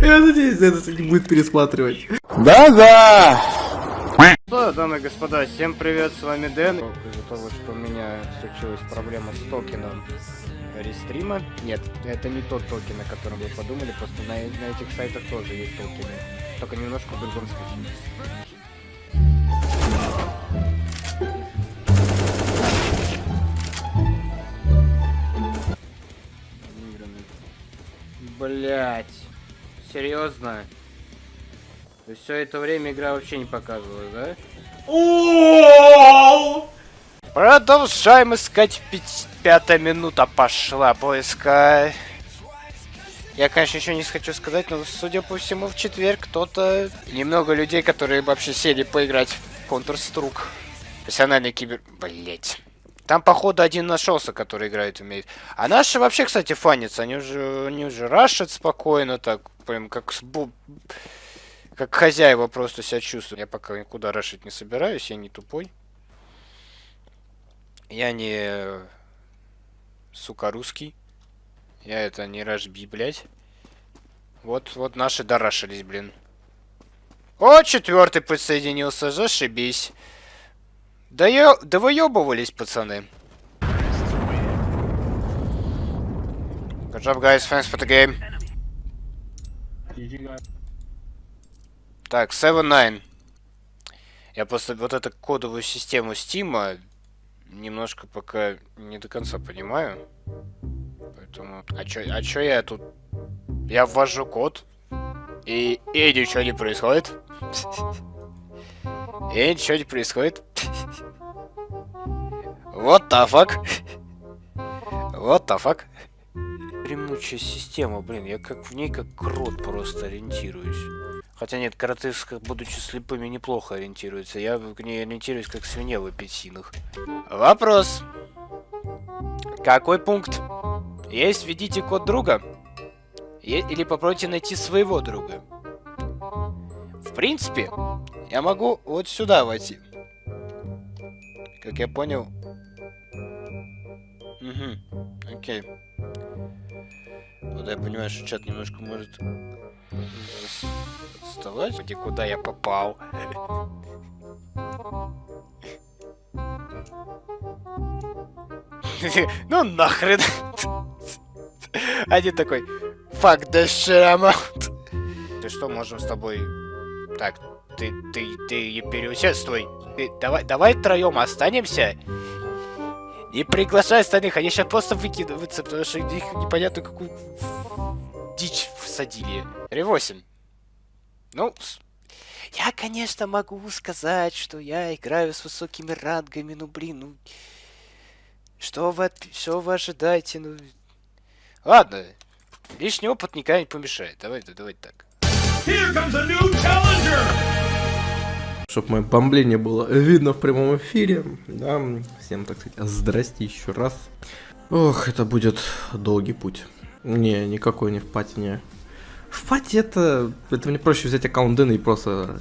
Я надеюсь, это не будет пересматривать. Да-да! Что, дамы и господа, всем привет, с вами Дэн. Из-за того, что у меня случилась проблема с токеном рестрима. Нет, это не тот токен, о котором вы подумали, просто на, на этих сайтах тоже есть токены. Только немножко в другом стиле. Блять. Серьезно? То есть все это время игра вообще не показывала, да? Продолжаем искать пять... пятая минута пошла поиска. Я, конечно, еще не хочу сказать, но, судя по всему, в четверг кто-то... Немного людей, которые вообще сели поиграть в Counter-Strike. Профессиональный кибер... Блять. Там, походу, один нашелся, который играет умеет. А наши вообще, кстати, фанятся. Они уже, они уже рашат спокойно, так, прям как. Как хозяева просто себя чувствуют. Я пока никуда рашить не собираюсь, я не тупой. Я не... Сука, русский. Я это не рашби, блядь. Вот, вот наши дорашились, блин. О, четвертый подсоединился, зашибись. Да я... Да выебывались, пацаны. Good job, guys. Thanks for the game. Так, 7-9. Я просто вот эту кодовую систему Стима немножко пока не до конца понимаю. Поэтому... А чё, а чё я тут... Я ввожу код, и, и ничего не происходит. И ничего не происходит. Вот fuck. Вот fuck. Гремучая система, блин, я как в ней как крот просто ориентируюсь. Хотя нет, кроты, будучи слепыми, неплохо ориентируются. Я в ней ориентируюсь как свинья в апельсинах. Вопрос. Какой пункт? Есть, введите код друга. Или попробуйте найти своего друга. В принципе, я могу вот сюда войти. Как я понял. Угу. Окей. Вот я понимаю, что чат немножко может вставать. Где куда я попал? ну нахрен. Один такой. Fuck the shit I'm out. Ты что, можем с тобой... Так, ты, ты, ты переусердствуй. Ты, давай, давай втроем останемся. Не приглашай остальных, они сейчас просто выкидываются, потому что их непонятно какую дичь всадили. Р8. Ну, я, конечно, могу сказать, что я играю с высокими рангами, ну, блин, ну... Что вы, что вы ожидаете, ну... Ладно, лишний опыт никогда не помешает. Давай, давай так. Чтобы мое бомбление было видно в прямом эфире. Да, всем, так сказать, здрасте еще раз. Ох, это будет долгий путь. Не, никакой не в пати, не. В пати это... Это мне проще взять аккаунт Дэна и просто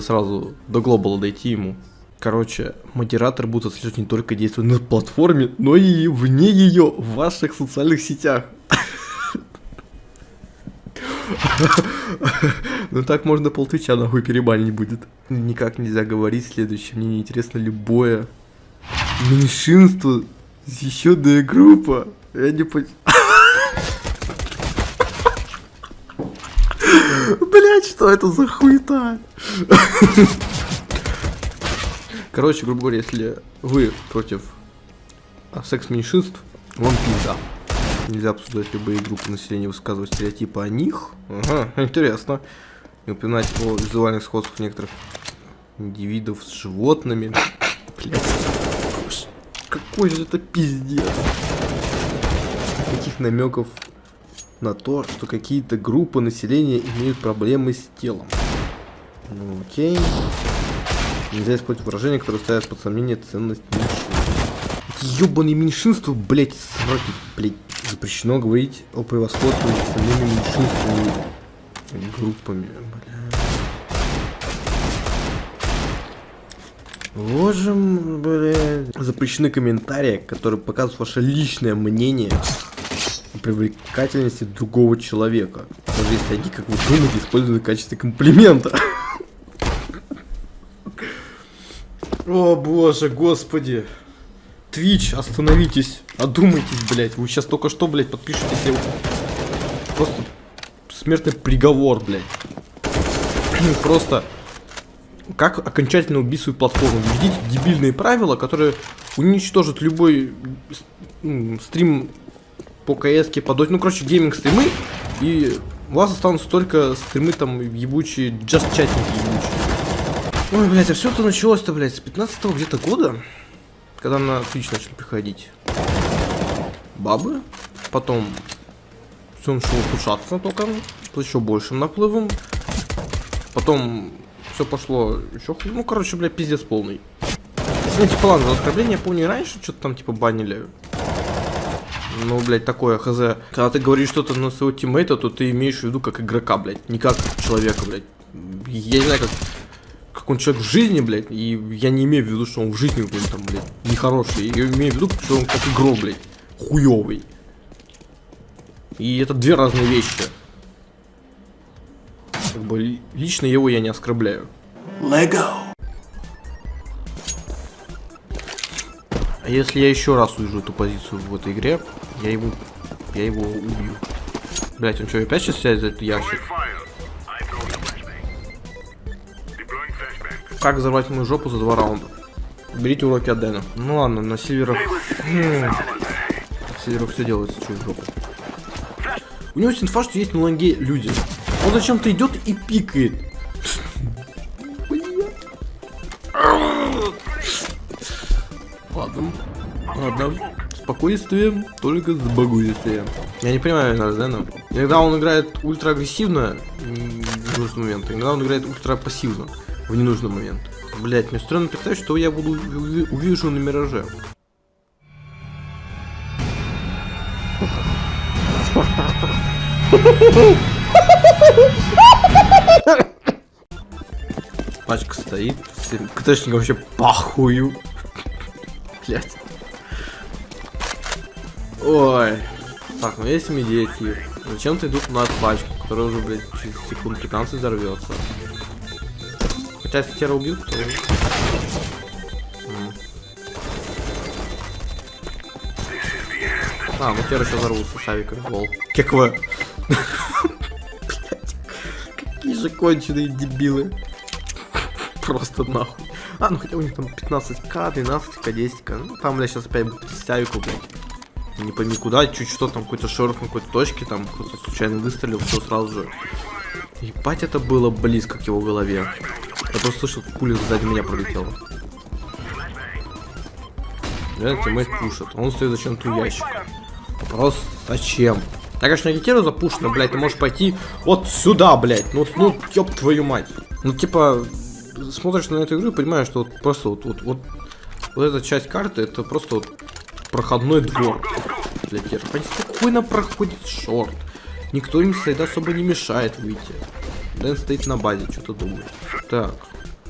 сразу до глобала дойти ему. Короче, модераторы будут отслеживать не только действия на платформе, но и вне ее, в ваших социальных сетях. Ну так можно полтвича нахуй перебанить будет. Никак нельзя говорить следующее. Мне неинтересно любое меньшинство. Еще да группа. Я не понимаю. Блять, что это за хуета? Короче, грубо говоря, если вы против секс-меньшинств, вам пизда. Нельзя обсуждать любые группы населения, высказывать стереотипы о них. Ага, интересно. И упоминать о визуальных сходствах некоторых индивидов с животными. Блять. Какой же это пиздец. Таких намеков на то, что какие-то группы населения имеют проблемы с телом. Ну, окей. Нельзя использовать выражения, которые ставят под сомнение ценность меньшинств. Эти ебаные меньшинства, блять, сроки, блять. Запрещено говорить о превосходстве над остальными меньшинствами группами, бля. Ложим, бля. Запрещены комментарии, которые показывают ваше личное мнение о привлекательности другого человека. Даже если они, как вы думаете, используют в качестве комплимента. О боже, господи. Twitch, остановитесь. Одумайтесь, блядь. Вы сейчас только что, блядь, подпишете. Просто смертный приговор, блядь. Просто как окончательно убить свою платформу. Введите дебильные правила, которые уничтожат любой стрим по КС, по доте. Ну, короче, гейминг стримы. И у вас останутся только стримы там ебучие, chatting ебучие. Ой, блядь, а все это началось-то, блядь, с 15 где-то года, когда на Twitch начали приходить бабы, потом все начало ухудшаться только, с еще большим наплывом, потом все пошло еще хуже, ну, короче, блядь, пиздец полный. Ну, типа, ладно, за оскорбление, помню, раньше что-то там, типа, банили. Ну, блядь, такое, хз. Когда ты говоришь что-то на своего тиммейта, то ты имеешь в виду как игрока, блядь, не как человека, блядь. Я не знаю, как как он человек в жизни, блядь, и я не имею в виду, что он в жизни блин, там, блядь, нехороший. Я имею в виду, что он как игрок, блядь, хуёвый. И это две разные вещи. Как бы лично его я не оскорбляю. Lego. А если я еще раз увижу эту позицию в этой игре, я его, я его убью. Блять, он что, опять сейчас сядет за этот ящик? Как взорвать мою жопу за два раунда? Берите уроки от Дэна. Ну ладно, на сильверах... На сильверах все делается через жопу. У него есть инфа, что есть на ланге люди. Он зачем-то идет и пикает. Ладно. Ладно. Спокойствие, только с спокойствием. Я не понимаю Дэна. Иногда он играет ультра агрессивно в нужный момент, иногда он играет ультра пассивно в ненужный момент. Блять, мне странно представить, что я буду увижу на мираже. Пачка стоит, всем КТшникам вообще похую. Блять. Ой. Так, ну есть медиатив. Зачем ты идут на пачку, которая уже, блядь, через секунд 15 взорвется? Хотя если Тера убьют, то... А, ну Тера сейчас взорвутся с авика. Лол. Кеква. Какие же конченые дебилы. Просто нахуй. А, ну хотя у них там 15к, 12к, 10к. Ну там, блядь, сейчас опять будет 30 авику, блядь. Не пойми куда, чуть что там какой-то шорох на какой-то точке, там кто-то случайно выстрелил, все сразу же. Ебать, это было близко к его голове. Я просто слышал, как пуля сзади меня пролетела. Реально тиммейт пушит. Он стоит зачем-то у ящика. Вопрос, зачем? Я, конечно, агитирую запушено, блядь, ты можешь пойти вот сюда, блядь. Ну, ну, ёб твою мать. Ну, типа, смотришь на эту игру и понимаешь, что вот просто вот, вот, вот, вот эта часть карты, это просто вот проходной двор для теров. Они спокойно проходят шорт. Никто им сайда особо не мешает выйти. Дэн стоит на базе, что-то думает. Так,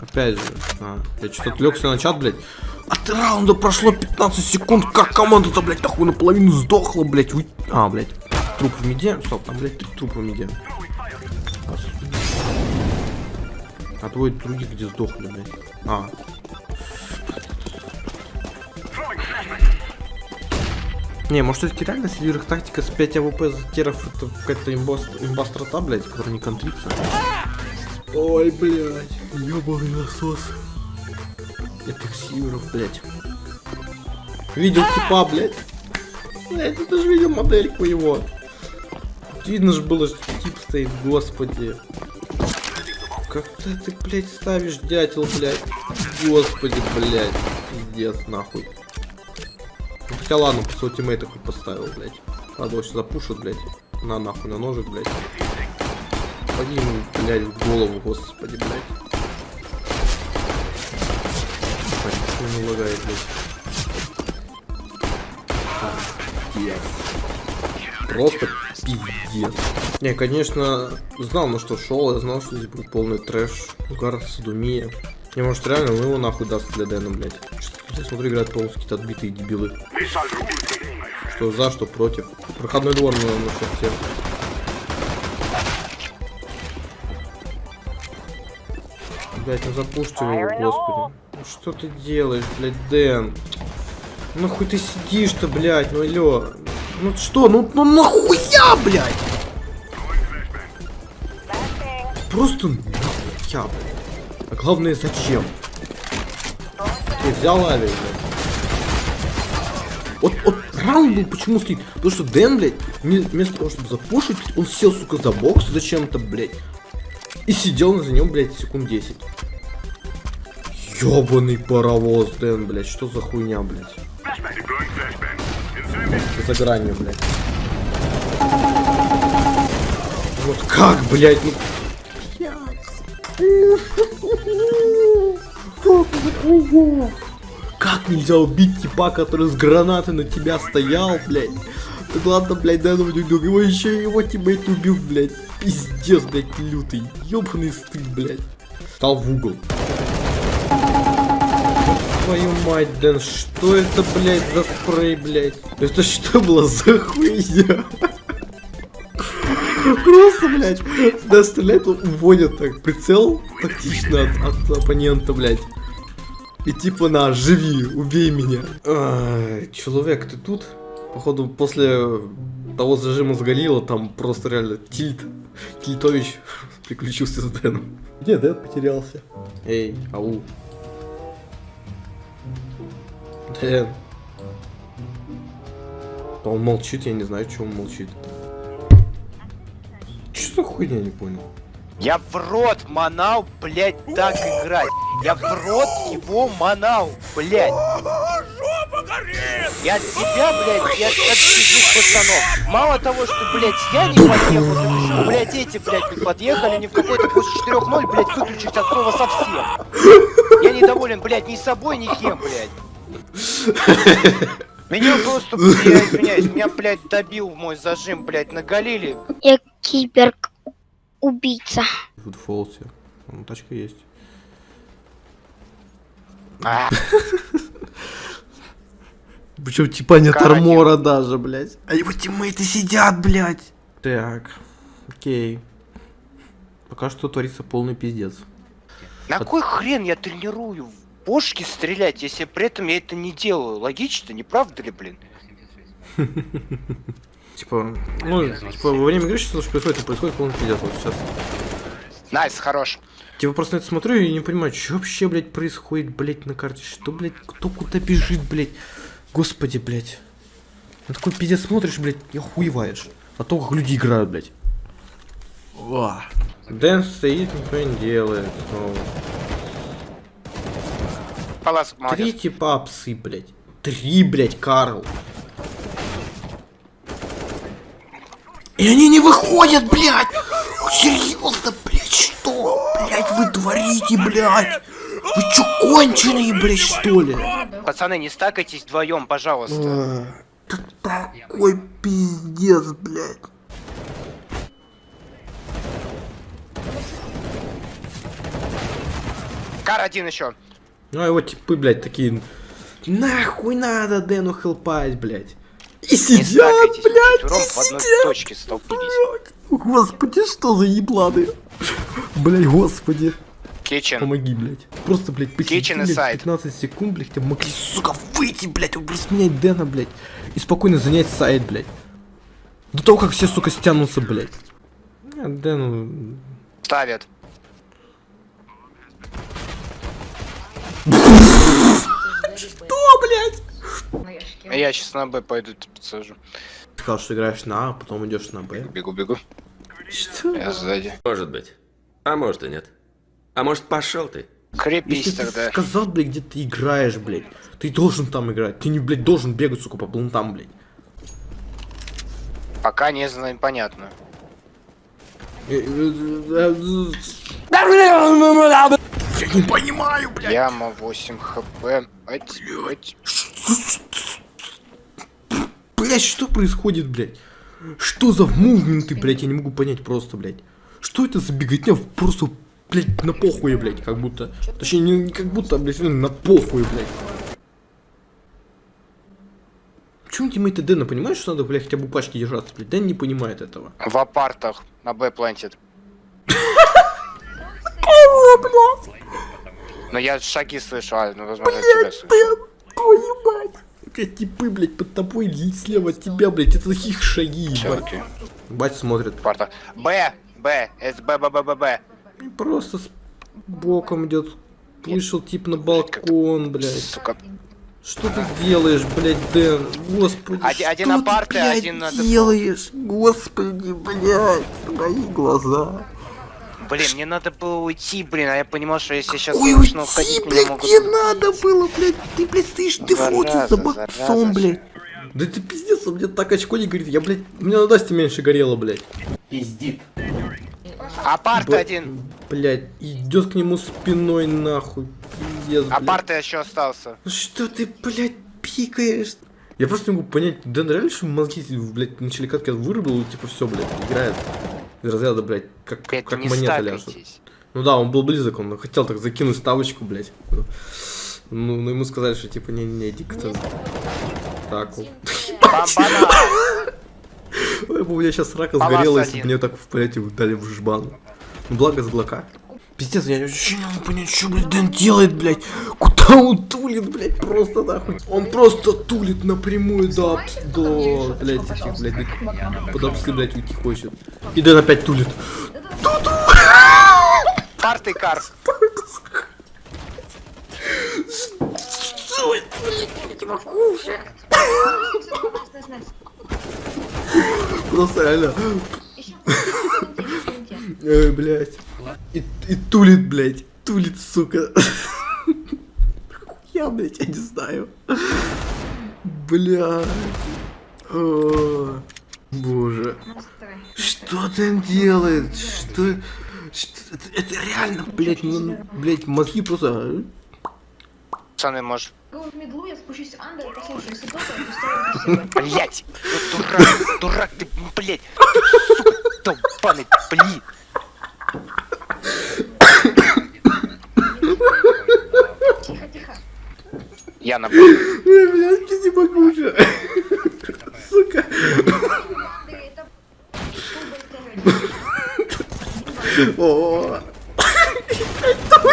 опять же. А, я что-то отвлекся на чат, блядь. От раунда прошло 15 секунд, как команда-то, блядь, нахуй наполовину сдохла, блядь. Вы... А, блядь, труп в миде. Стоп, там, блядь, три трупа в миде. А двое других где сдохли, блядь. А. Не, может это реально сильверых тактика с 5 АВП за теров это какая-то имба блядь, которая не контрится. Ой, блядь, ёбаный насос. Этих сильверов, блядь. Видел типа, блядь. Блядь, ты даже видел модельку его. Видно же было, что тип стоит, господи. Как ты, ты, блядь, ставишь дятел, блядь. Господи, блядь. Пиздец, нахуй. Ну, хотя ладно, по своему тиммейта хоть поставил, блядь. Ладно, его запушат, блядь. На нахуй, на ножик, блядь. Поди ему, блядь, в голову, господи, блядь. Господи, не лагает, блядь. Просто пиздец. Не, конечно, знал, на что шел, я знал, что здесь будет полный трэш, угар, садумия. Не, может реально, ну его нахуй даст для Дэна, блядь. Что я смотрю, играют полностью какие-то отбитые дебилы. Что за, что против. Проходной двор на насчет всем. Блять, ну запушьте его, господи. Ну что ты делаешь, блядь, Дэн? Ну хуй ты сидишь-то, блядь, ну алло. Ну что, ну, ну нахуя, блядь? Просто нахуя, блядь. А главное, зачем? Ты взял авиа. Вот, вот раунд был почему стоит? Потому что Дэн, блядь, вме- вместо того, чтобы запушить, он сел, сука, за бокс зачем-то, блядь. И сидел за нем, блядь, секунд 10. Ёбаный паровоз, Дэн, блядь, что за хуйня, блядь? Ты за гранью, блядь. Вот как, блядь, ну... Как нельзя убить типа, который с гранатой на тебя стоял, блядь? Так ладно, блядь, да, ну, его еще его тиммейт убил, блядь. Пиздец, блядь, лютый. Ёбаный стыд, блядь. Стал в угол. Твою мать, Дэн, что это, блядь, за спрей, блядь? Это что было за хуйня? Просто, блядь, да, стреляет, уводит так, прицел тактично от, от оппонента, блядь. И типа на, живи, убей меня. Ай, человек, ты тут? Походу, после того зажима с Галила, там просто реально тильт, Тильтович приключился с Дэном. Где Дэн потерялся? Эй, ау. Да он молчит, я не знаю, что он молчит. Что за хуйня, я не понял. Я в рот манал, блядь, так играть. Я в рот его манал, блядь. Я от тебя, блядь, и от, чужих пацанов. Мало того, что, блядь, я не подъехал, так еще, блядь, эти, блядь, не подъехали, не в какой-то после 4-0, блядь, выключить от слова совсем. Я недоволен, блядь, ни собой, ни кем, блядь. Меня просто, я извиняюсь, меня, блядь, добил мой зажим, блядь, на Галиле. Я киберг убийца. В фолсе. Ну, тачка есть. А, Причем типа нет армора даже, блядь. А его тиммейты сидят, блядь. Так, окей. Пока что творится полный пиздец. на кой хрен я тренирую в бошки стрелять, если при этом я это не делаю? Логично, не правда ли, блин? Типа, ну, типа, во время игры сейчас что происходит, и происходит полный пиздец вот сейчас. Nice, хорош. Типа, просто на это смотрю и не понимаю, что вообще, блядь, происходит, блядь, на карте. Что, блядь, кто куда бежит, блядь. Господи, блядь. На такой пиздец смотришь, блядь, и охуеваешь. А то, как люди играют, блядь. Дэн стоит, ничего не делает. снова. Palace, молодец. Три типа псы, блядь. Три, блядь, Карл. И они не выходят, блядь! Серьезно, блядь, что? Блядь, вы творите, блядь! Вы чё, конченые, блядь, что ли? Пацаны, не стакайтесь вдвоем, пожалуйста. А, такой пиздец, блядь. Кар один еще. Ну, а его типы, блядь, такие... Нахуй надо Дэну хелпать, блядь. И сидят, блядь, и в одной сидят. точке столкнулись. Господи, что за ебланы? Блядь, господи. Kitchen. Помоги, блядь. Просто, блядь, посиди, блядь, aside. 15 секунд, блядь, тебе могли, сука, выйти, блядь, рассменять Дэна, блядь. И спокойно занять сайт, блядь. До того, как все, сука, стянутся, блядь. А, Дэну... Ставят. Что, блядь? А Я сейчас на Б пойду т- подсажу. Сказал, что играешь на А, а потом идешь на Б. Бегу, бегу. Что? Я сзади. Может быть. А может и нет. А может пошел ты? Крепись Если ты тогда. сказал, блядь, где ты играешь, блядь, ты должен там играть. Ты не, блядь, должен бегать, сука, по блунтам, блядь. Пока не знаю, понятно. Я не понимаю, блядь. Яма 8 хп. Ать, ать. Блять, что происходит, блядь? Что за мувменты, блядь, я не могу понять просто, блядь. Что это за беготня просто, блядь, на похуй, блядь, как будто. Точнее, не, как будто, а, блядь, на похуй, блядь. Почему тиммейты Дэна понимают, что надо, блядь, хотя бы пачки держаться, блядь? Дэн не понимает этого. В апартах на Б плантит. Но я шаги слышу, а, ну, возможно, тебя слышу. Твою мать! Блядь, типы, блядь, под тобой и слева от тебя, блядь, это таких шаги, ебать. Бать смотрит. Апарта. Б, Б, это Б, Б, Б, Б, Б. И просто с боком идет. Вышел тип на балкон, блядь. Сука. Что ты делаешь, блядь, Дэн? Господи, Один- один что на парты, ты, блядь, один делаешь? Господи, блядь, мои глаза. Блин, мне надо было уйти, блин, а я понимал, что если сейчас Ой, уходить, меня блядь, могут... не надо было, блядь. Ты, блядь, стоишь, ты фотишь за боксом, блядь. Да ты пиздец, у меня так очко не горит. Я, блядь, у меня на Насте меньше горело, блядь. Апарт Б- один. Блядь, идет к нему спиной нахуй. Пиздец, блядь. Апарт еще остался. Ну Что ты, блядь, пикаешь? Я просто не могу понять, Дэн реально, что мозги, блядь, начали катки вырубил, и типа все, блядь, играет. Из разряда, блядь, как, как не монета ляжет. Ну да, он был близок, он хотел так закинуть ставочку, блядь. Ну, ну ему сказали, что типа не-не, иди к ты. Так, вот. Ой, бы у меня сейчас рака сгорела, если бы мне так, блядь, дали в жбан. Ну, благо с блока. Пиздец, я вообще не могу понять, что, блядь, Дэн делает, блядь. Куда он тулит, блядь, просто нахуй. Он просто тулит напрямую до, до, блядь, этих, блядь, до- под апсы, блядь, уйти хочет. И Дэн опять тулит. Апарт и кар. Просто реально. Ой, блядь. И, и тулит, блядь. Тулит, сука. Я, блядь, я не знаю. Блядь. О, Боже. Что ты делает? Что... что- Это, это реально, блядь, ну, блядь, мозги просто... Пацаны, может... И поставлю красиво. Блять! Ну, дурак, дурак ты, блять! Сука, долбаный, блин! Я на блядь, я не могу уже. Сука.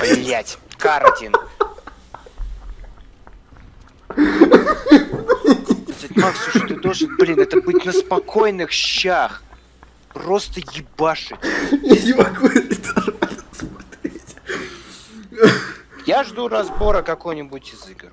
Блять, кар один. Блядь, Макс, слушай, ты должен, блин, это быть на спокойных щах. Просто ебашить. я не могу это Я жду разбора какой-нибудь из игр.